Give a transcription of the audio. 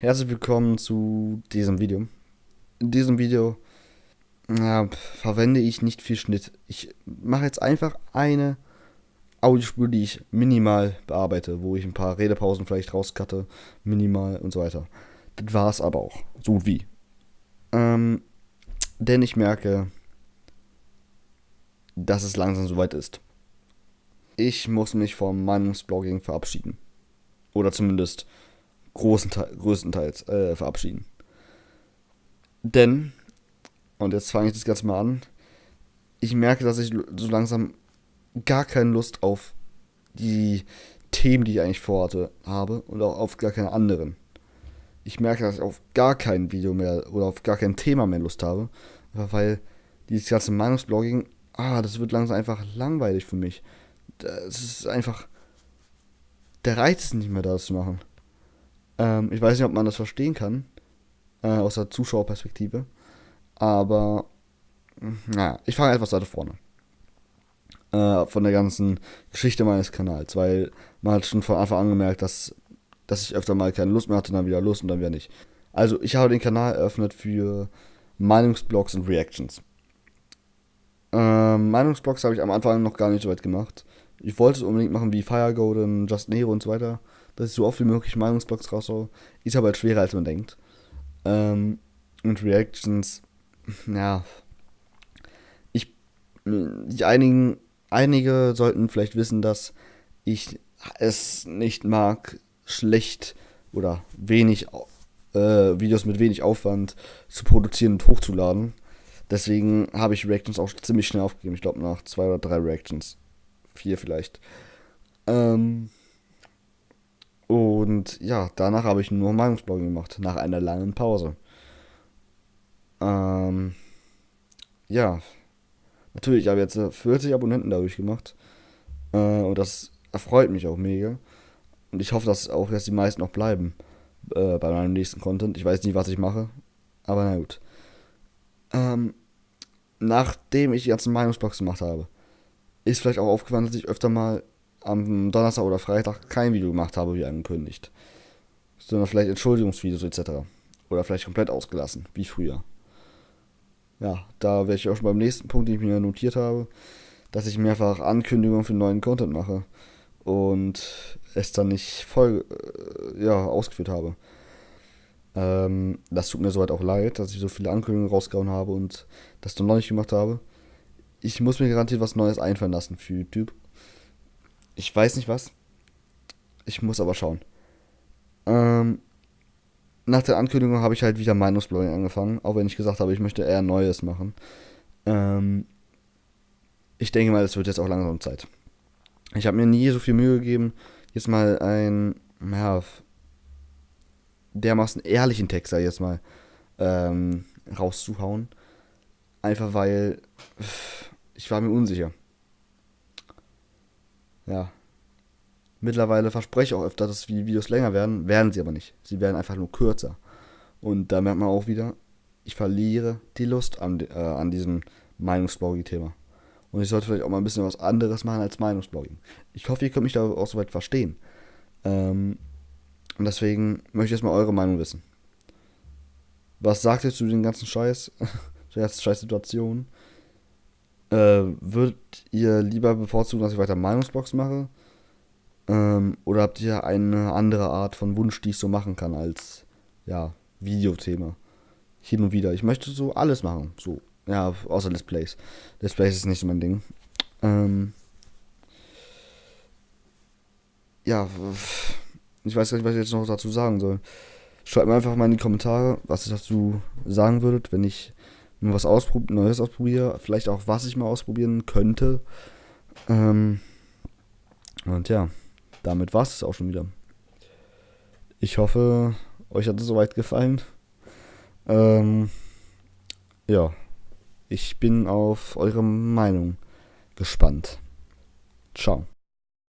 Herzlich willkommen zu diesem Video. In diesem Video ja, verwende ich nicht viel Schnitt. Ich mache jetzt einfach eine Audiospur, die ich minimal bearbeite, wo ich ein paar Redepausen vielleicht rauscutte, minimal und so weiter. Das war es aber auch. So wie. Ähm, denn ich merke, dass es langsam soweit ist. Ich muss mich vom Meinungsblogging verabschieden. Oder zumindest großen größtenteils äh, verabschieden. Denn, und jetzt fange ich das Ganze mal an, ich merke, dass ich so langsam gar keine Lust auf die Themen, die ich eigentlich vorhatte, habe und auch auf gar keine anderen. Ich merke, dass ich auf gar kein Video mehr oder auf gar kein Thema mehr Lust habe, weil dieses ganze Meinungsblogging, ah, das wird langsam einfach langweilig für mich. Das ist einfach, der Reiz ist nicht mehr da, das zu machen. Ähm, ich weiß nicht, ob man das verstehen kann, äh, aus der Zuschauerperspektive. Aber, naja, ich fange etwas weiter vorne. Äh, von der ganzen Geschichte meines Kanals, weil man hat schon von Anfang an gemerkt, dass, dass ich öfter mal keine Lust mehr hatte, dann wieder Lust und dann wieder nicht. Also, ich habe den Kanal eröffnet für Meinungsblogs und Reactions. Ähm, Meinungsblogs habe ich am Anfang noch gar nicht so weit gemacht. Ich wollte es unbedingt machen wie Fire Golden, Just Nero und so weiter dass ich so oft wie möglich Meinungsblogs raushaue. Ist aber halt schwerer, als man denkt. Ähm, und Reactions, ja. Ich, die einigen, einige sollten vielleicht wissen, dass ich es nicht mag, schlecht oder wenig äh, Videos mit wenig Aufwand zu produzieren und hochzuladen. Deswegen habe ich Reactions auch ziemlich schnell aufgegeben. Ich glaube nach zwei oder drei Reactions. Vier vielleicht. Ähm, und ja, danach habe ich nur Meinungsblogging gemacht, nach einer langen Pause. Ähm, ja, natürlich, ich habe jetzt 40 Abonnenten dadurch gemacht. Äh, und das erfreut mich auch mega. Und ich hoffe, dass auch jetzt die meisten noch bleiben äh, bei meinem nächsten Content. Ich weiß nicht, was ich mache, aber na gut. Ähm, nachdem ich die ganzen Meinungsblogs gemacht habe, ist vielleicht auch aufgefallen, dass ich öfter mal am Donnerstag oder Freitag kein Video gemacht habe, wie angekündigt. Sondern vielleicht Entschuldigungsvideos etc. Oder vielleicht komplett ausgelassen, wie früher. Ja, da wäre ich auch schon beim nächsten Punkt, den ich mir notiert habe, dass ich mehrfach Ankündigungen für neuen Content mache und es dann nicht voll äh, ja, ausgeführt habe. Ähm, das tut mir soweit auch leid, dass ich so viele Ankündigungen rausgehauen habe und das dann noch nicht gemacht habe. Ich muss mir garantiert was Neues einfallen lassen für YouTube. Ich weiß nicht was. Ich muss aber schauen. Ähm, nach der Ankündigung habe ich halt wieder Meinungsblogging angefangen, auch wenn ich gesagt habe, ich möchte eher Neues machen. Ähm, ich denke mal, es wird jetzt auch langsam Zeit. Ich habe mir nie so viel Mühe gegeben, jetzt mal ein, ja, dermaßen ehrlichen Text, sag ich jetzt mal, ähm, rauszuhauen. Einfach weil ich war mir unsicher ja, mittlerweile verspreche ich auch öfter, dass die Videos länger werden, werden sie aber nicht. Sie werden einfach nur kürzer. Und da merkt man auch wieder, ich verliere die Lust an, äh, an diesem Meinungsblogging-Thema. Und ich sollte vielleicht auch mal ein bisschen was anderes machen als Meinungsblogging. Ich hoffe, ihr könnt mich da auch soweit verstehen. Ähm, und deswegen möchte ich jetzt mal eure Meinung wissen. Was sagt ihr zu den ganzen Scheiß, der scheiß Situation? Äh, würdet ihr lieber bevorzugen, dass ich weiter Meinungsbox mache? Ähm, oder habt ihr eine andere Art von Wunsch, die ich so machen kann als ja, Videothema? Hin und wieder. Ich möchte so alles machen. So, ja, außer Let's Plays. Let's Plays ist nicht so mein Ding. Ähm, ja, ich weiß gar nicht, was ich jetzt noch dazu sagen soll. Schreibt mir einfach mal in die Kommentare, was ihr dazu sagen würdet, wenn ich mal was ausprob Neues ausprobiere, vielleicht auch was ich mal ausprobieren könnte. Ähm, und ja, damit war es auch schon wieder. Ich hoffe, euch hat es soweit gefallen. Ähm, ja, ich bin auf eure Meinung gespannt. Ciao.